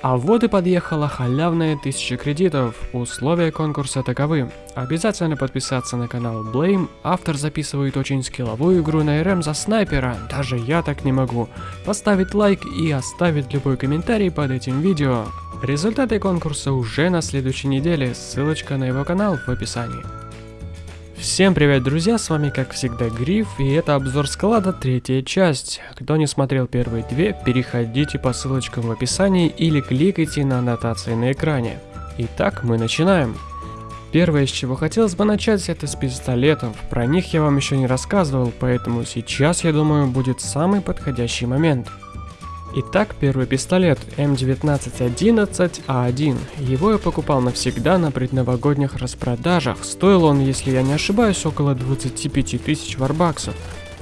А вот и подъехала халявная 1000 кредитов. Условия конкурса таковы. Обязательно подписаться на канал Blame. Автор записывает очень скилловую игру на РМ за снайпера. Даже я так не могу. Поставить лайк и оставить любой комментарий под этим видео. Результаты конкурса уже на следующей неделе. Ссылочка на его канал в описании. Всем привет, друзья, с вами как всегда Гриф, и это обзор склада, третья часть. Кто не смотрел первые две, переходите по ссылочкам в описании или кликайте на аннотации на экране. Итак, мы начинаем. Первое, с чего хотелось бы начать, это с пистолетов. Про них я вам еще не рассказывал, поэтому сейчас, я думаю, будет самый подходящий момент. Итак, первый пистолет М1911А1. Его я покупал навсегда на предновогодних распродажах. Стоил он, если я не ошибаюсь, около 25 тысяч варбаксов.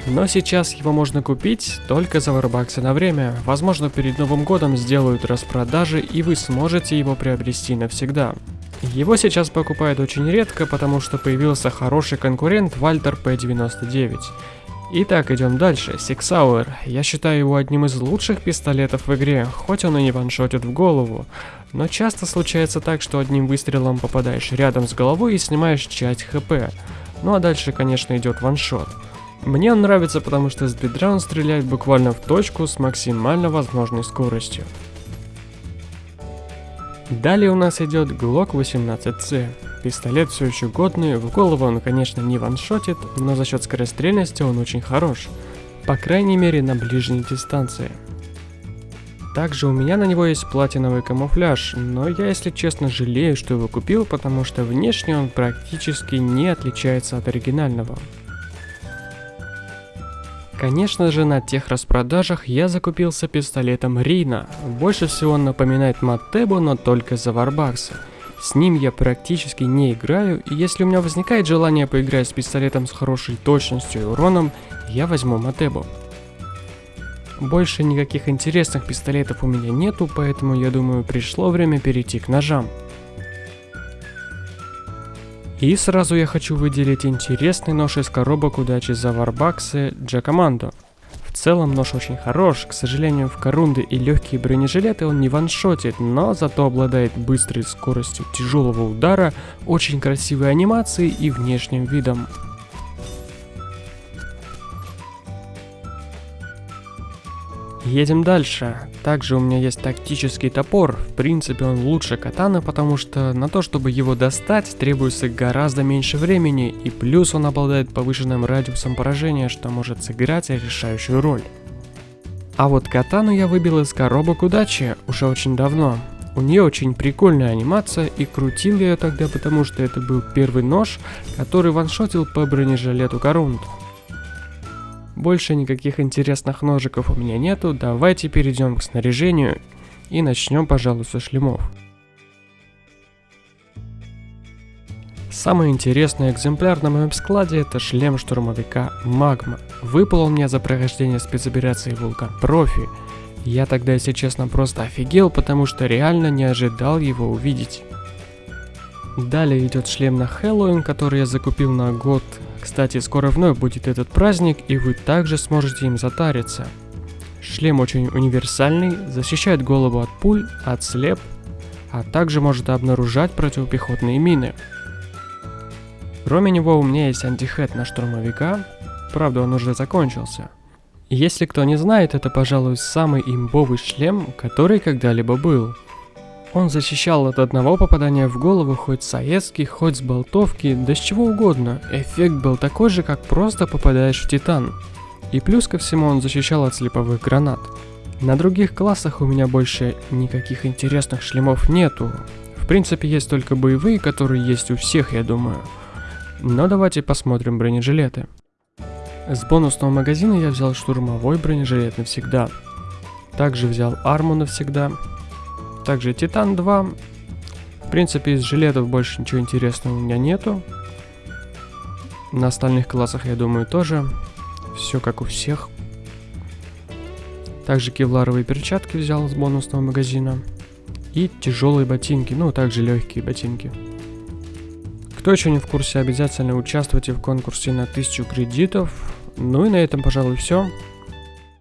Но сейчас его можно купить только за варбаксы на время. Возможно, перед Новым годом сделают распродажи и вы сможете его приобрести навсегда. Его сейчас покупают очень редко, потому что появился хороший конкурент Вальтер P99. Итак, идем дальше. Hour. Я считаю его одним из лучших пистолетов в игре, хоть он и не ваншотит в голову. Но часто случается так, что одним выстрелом попадаешь рядом с головой и снимаешь часть хп. Ну а дальше, конечно, идет ваншот. Мне он нравится, потому что с бедра он стреляет буквально в точку с максимально возможной скоростью. Далее у нас идет Glock 18C. Пистолет все еще годный, в голову он, конечно, не ваншотит, но за счет скорострельности он очень хорош. По крайней мере, на ближней дистанции. Также у меня на него есть платиновый камуфляж, но я, если честно, жалею, что его купил, потому что внешне он практически не отличается от оригинального. Конечно же, на тех распродажах я закупился пистолетом Рина. Больше всего он напоминает Маттебу, но только за варбаксы. С ним я практически не играю, и если у меня возникает желание поиграть с пистолетом с хорошей точностью и уроном, я возьму Матебу. Больше никаких интересных пистолетов у меня нету, поэтому я думаю пришло время перейти к ножам. И сразу я хочу выделить интересный нож из коробок удачи за варбаксы Джакомандо целом нож очень хорош, к сожалению в корунды и легкие бронежилеты он не ваншотит, но зато обладает быстрой скоростью тяжелого удара, очень красивой анимацией и внешним видом. Едем дальше. Также у меня есть тактический топор. В принципе он лучше катаны, потому что на то, чтобы его достать, требуется гораздо меньше времени, и плюс он обладает повышенным радиусом поражения, что может сыграть решающую роль. А вот катану я выбил из коробок удачи уже очень давно. У нее очень прикольная анимация, и крутил я ее тогда, потому что это был первый нож, который ваншотил по бронежилету Корунд. Больше никаких интересных ножиков у меня нету, давайте перейдем к снаряжению и начнем, пожалуй, со шлемов. Самый интересный экземпляр на моем складе это шлем штурмовика Магма. Выпал он мне за прохождение спецоперации Вулкан Профи. Я тогда, если честно, просто офигел, потому что реально не ожидал его увидеть. Далее идет шлем на Хэллоуин, который я закупил на год кстати, скоро вновь будет этот праздник, и вы также сможете им затариться. Шлем очень универсальный, защищает голову от пуль, от слеп, а также может обнаружать противопехотные мины. Кроме него у меня есть антихед на штурмовика, правда он уже закончился. Если кто не знает, это пожалуй самый имбовый шлем, который когда-либо был. Он защищал от одного попадания в голову хоть с аэски, хоть с болтовки, да с чего угодно. Эффект был такой же, как просто попадаешь в титан. И плюс ко всему он защищал от слеповых гранат. На других классах у меня больше никаких интересных шлемов нету. В принципе, есть только боевые, которые есть у всех, я думаю. Но давайте посмотрим бронежилеты. С бонусного магазина я взял штурмовой бронежилет навсегда. Также взял арму навсегда, также Титан 2. В принципе, из жилетов больше ничего интересного у меня нету. На остальных классах, я думаю, тоже. Все как у всех. Также кевларовые перчатки взял с бонусного магазина. И тяжелые ботинки, ну, также легкие ботинки. Кто еще не в курсе, обязательно участвуйте в конкурсе на 1000 кредитов. Ну и на этом, пожалуй, все.